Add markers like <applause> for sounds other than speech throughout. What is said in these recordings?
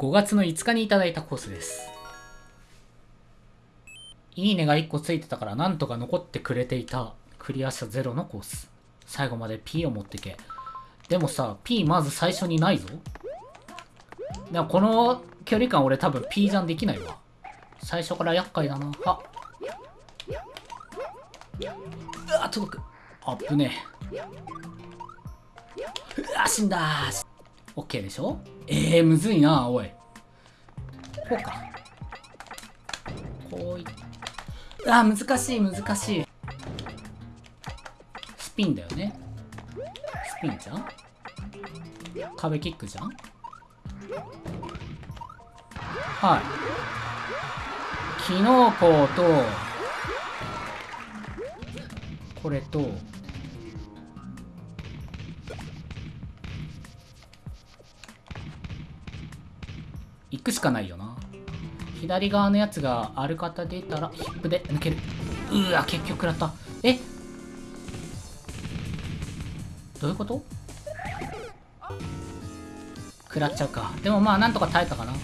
5月の5日にいただいたコースです。いいねが1個ついてたからなんとか残ってくれていたクリア者ゼロのコース。最後まで P を持ってけ。でもさ、P まず最初にないぞ。でもこの距離感俺多分 P じゃんできないわ。最初から厄介だな。あうわ、届く。あっぶねえ。うわ、死んだー。オッケーでしょ？えー、むずいな、おい。こうか。こういっあ、難しい、難しい。スピンだよね。スピンじゃん？壁キックじゃん？はい。キノコと、これと、行くしかないよな。左側のやつがある方出たら、ヒップで抜ける。うわ、結局食らった。え？どういうこと？食らっちゃうか。でもまあ、なんとか耐えたかな。よ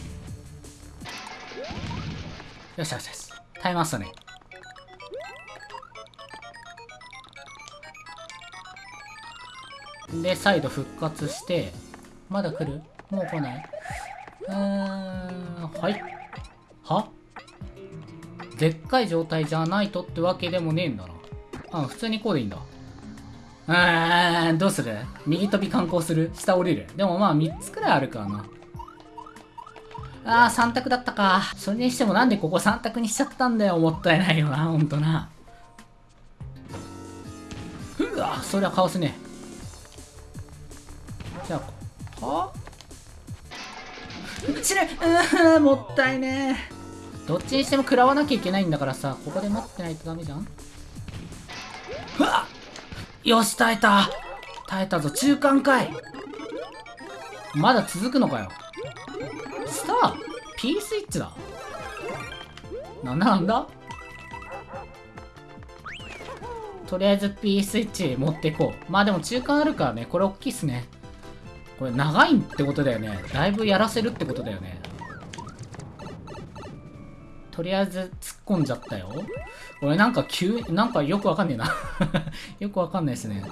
しよしよし。耐えましたね。で、再度復活して、まだ来る？もう来ない？うーん、はい。は？でっかい状態じゃないとってわけでもねえんだな。あ、普通にこうでいいんだ。うーん、どうする？右飛び観光する？下降りる？でもまあ3つくらいあるからな。あー、3択だったか。それにしてもなんでここ3択にしちゃったんだよ。もったいないよな、ほんとな。うわ、そりゃかわすね。じゃあ、は？死ぬうーんもったいね。えどっちにしても食らわなきゃいけないんだからさここで待ってないとダメじゃん？うわよし耐えた。耐えたぞ。中間かいまだ続くのかよ。スター。P スイッチだ。なんだなんだ？とりあえず P スイッチ持っていこう。まあでも中間あるからねこれ大きいっすね。これ長いってことだよね。だいぶやらせるってことだよね。とりあえず突っ込んじゃったよ。俺なんか急、なんかよくわかんねえな。<laughs> よくわかんないですね。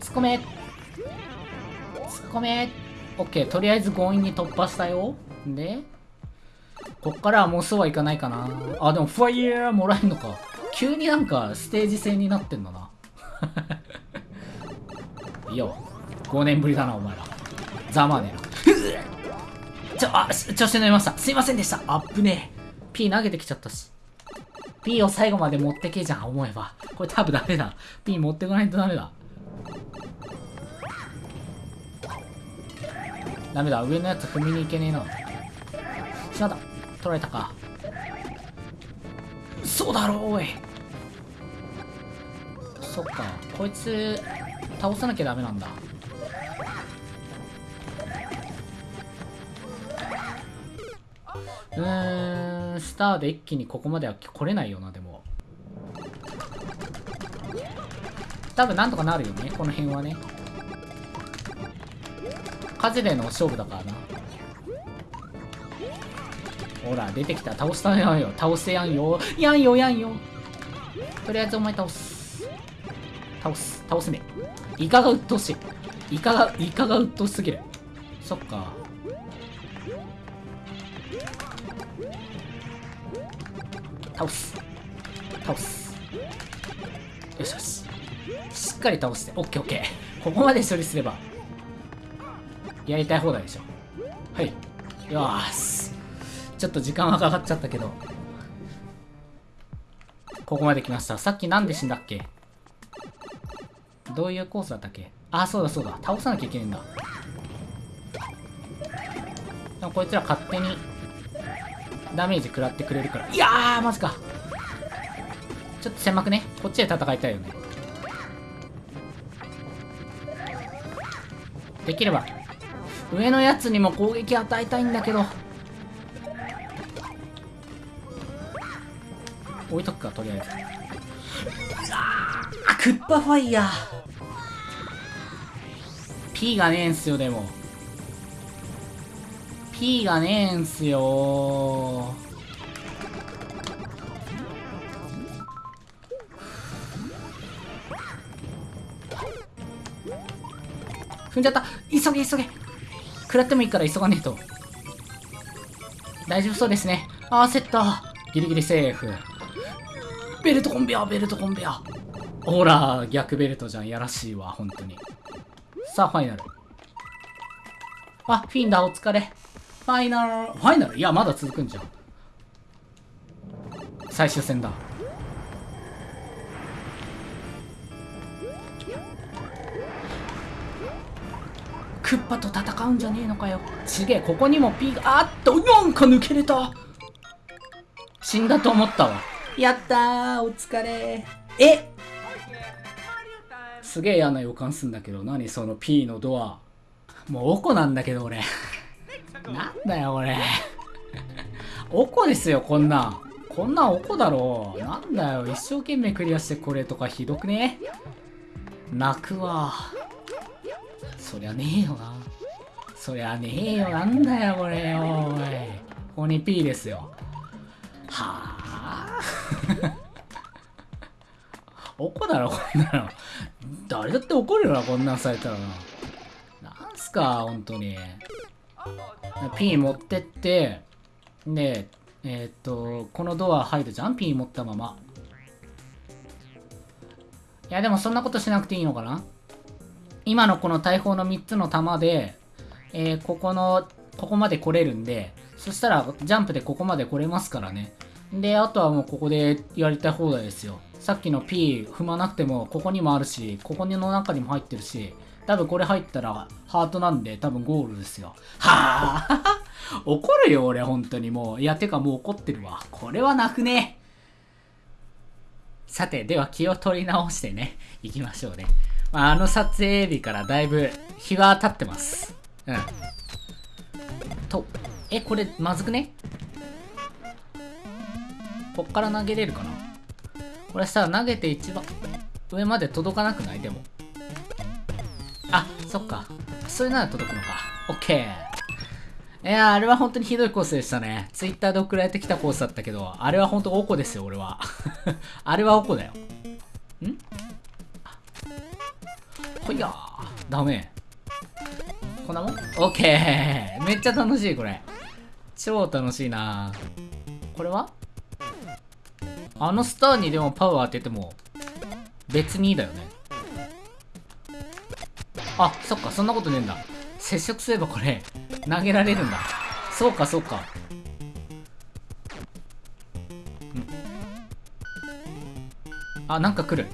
突っ込め突っ込めオッケー、とりあえず強引に突破したよ。で、こっからはもうそうはいかないかな。あ、でもファイヤーもらえんのか。急になんかステージ制になってんだな。いいよ。5年ぶりだな、お前ら。ざまねな。ちょ、あ、調子乗りました。すいませんでした。あっぶねえ。P 投げてきちゃったし。P を最後まで持ってけじゃん、思えば。これ多分ダメだ。P 持ってこないとダメだ。ダメだ。上のやつ踏みに行けねえな。しまった。取られたか。そうだろう、おい。そっか。こいつ、倒さなきゃダメなんだ。うーんスターで一気にここまでは来れないよなでも。多分なんとかなるよねこの辺はね。風での勝負だからな。ほら出てきた。倒したやんよ。倒せやんよ。やんよやんよ。とりあえずお前倒す。倒す倒せね。イカが鬱陶しい。イカがイカが鬱陶しすぎる。そっか。倒す。倒す。よしよし。しっかり倒して。オッケーオッケー。ここまで処理すれば。やりたい放題でしょ。はい。よーし。ちょっと時間はかかっちゃったけど。ここまで来ました。さっきなんで死んだっけ？どういうコースだったっけ？あ、そうだそうだ。倒さなきゃいけないんだ。でもこいつら勝手にダメージ食らってくれるから。いやー、マジか。ちょっと狭くね？こっちで戦いたいよね。できれば、上のやつにも攻撃与えたいんだけど。置いとくか、とりあえず。あクッパファイヤー P がねえんすよでも。P がねえんすよ。踏んじゃった。急げ急げ。食らってもいいから急がねえと。大丈夫そうですね。あ焦った。ギリギリセーフ。ベルトコンベアベルトコンベアほら逆ベルトじゃん。やらしいわ本当に。さあファイナル。あフィンダお疲れ。ファイナル。ファイナル？いやまだ続くんじゃん。最終戦だ。クッパと戦うんじゃねえのかよ。ちげえここにも P があっとなんか抜けれた。死んだと思ったわ。やったーお疲れ。えすげえ嫌な予感すんだけど何その P のドア。もうおこなんだけど俺。<laughs> なんだよ俺おこですよこんな。んこんなんおこだろ。なんだよ一生懸命クリアしてこれとかひどくね。泣くわ。そりゃねえよな。そりゃねえよ。なんだよこれよおい。ここに P ですよ。はあ。<laughs> 怒だろこんなの誰だって怒るよなこんなんされたらな。なんすか本当に。P 持ってって。でえー、っとこのドア入るじゃん？P 持ったまま。いやでもそんなことしなくていいのかな？今のこの大砲の3つの弾で、えー、ここの、ここまで来れるんで、そしたらジャンプでここまで来れますからね。で、あとはもうここでやりたい放題ですよ。さっきの P 踏まなくても、ここにもあるし、ここの中にも入ってるし、多分これ入ったらハートなんで多分ゴールですよ。はぁ <laughs> 怒るよ俺本当にもう。いや、てかもう怒ってるわ。これは泣くね。さて、では気を取り直してね、行きましょうね。まあ、あの撮影日からだいぶ日が経ってます。うん。と、え、これまずくね？こっから投げれるかな？これさ、投げて一番上まで届かなくない？でも。あ、そっか。それなら届くのか。オッケー。いやあれは本当にひどいコースでしたね。ツイッターで送られてきたコースだったけど、あれは本当おこですよ、俺は。<laughs> あれはおこだよ。ん？ほいやー。ダメ。こんなもん？オッケーめっちゃ楽しい、これ。超楽しいなこれは？あのスターにでもパワー当てても、別にいいだよね。あ、そっか、そんなことねえんだ。接触すればこれ、投げられるんだ。そうか、そうか。んあ、なんか来る。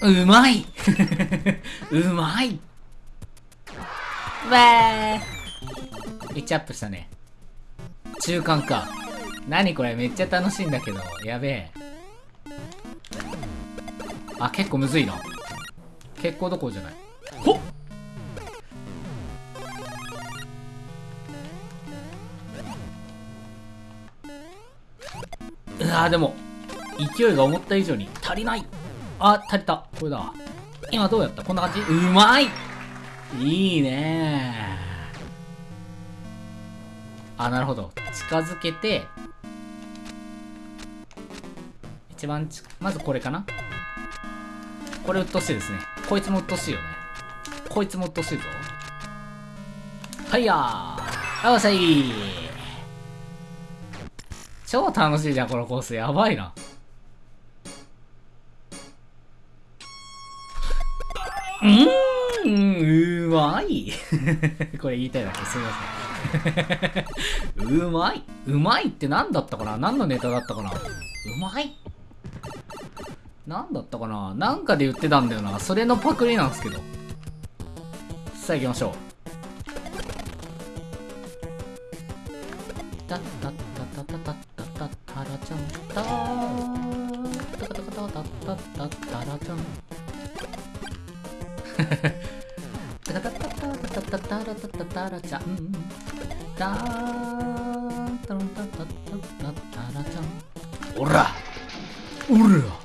うまい <laughs> うまいわー1アップしたね。中間か。何これめっちゃ楽しいんだけど。やべえ。あ、結構むずいな。結構どころじゃない。ほっうわでも、勢いが思った以上に足りない。あ、足りた。これだ。今どうやった？こんな感じ？うまいいいねあ、なるほど。近づけて、一番ち、まずこれかなこれ鬱陶しいですね。こいつも鬱陶しいよね。こいつも鬱陶しいぞ。はいやー。よっしゃい超楽しいじゃん、このコース。やばいな。うん、うまい。<laughs> これ言いたいだけ、すみません。うまい。うまいって何だったかな？何のネタだったかな？うまい。何だったかな？なんかで言ってたんだよな。それのパクリなんですけど。さあ行きましょう。タッタッタッタッタッタッタッタラちゃんタータタタタタタタタタラちゃんタタタタタタタタタラタタタラちゃんタータタタタタタラちゃんおらおら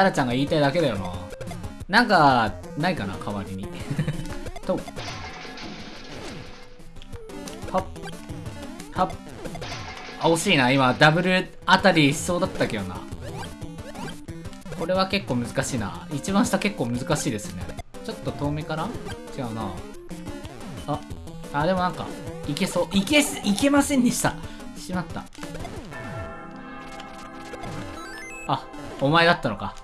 タラちゃんが言いたいだけだよな。なんか、ないかな、代わりに。<laughs> と。はっ。はっ。あ、惜しいな。今、ダブルあたりしそうだったけどな。これは結構難しいな。一番下結構難しいですね。ちょっと遠目から？違うな。あ、あ、でもなんか、いけそう。いけす、いけませんでした。しまった。あ、お前だったのか。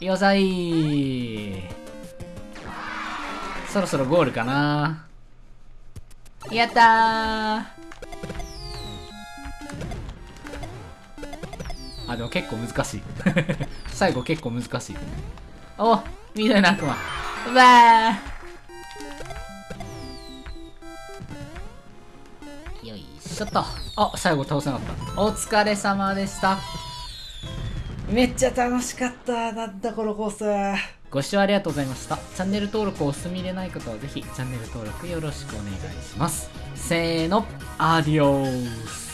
よさいそろそろゴールかなやったあ、でも結構難しい。<laughs> 最後結構難しい。お緑の悪魔。うわーよいしょっと。あ、最後倒せなかった。お疲れ様でした。めっちゃ楽しかった。なんだこのコース。ご視聴ありがとうございました。チャンネル登録をお済みでない方はぜひチャンネル登録よろしくお願いします。せーの、アディオース。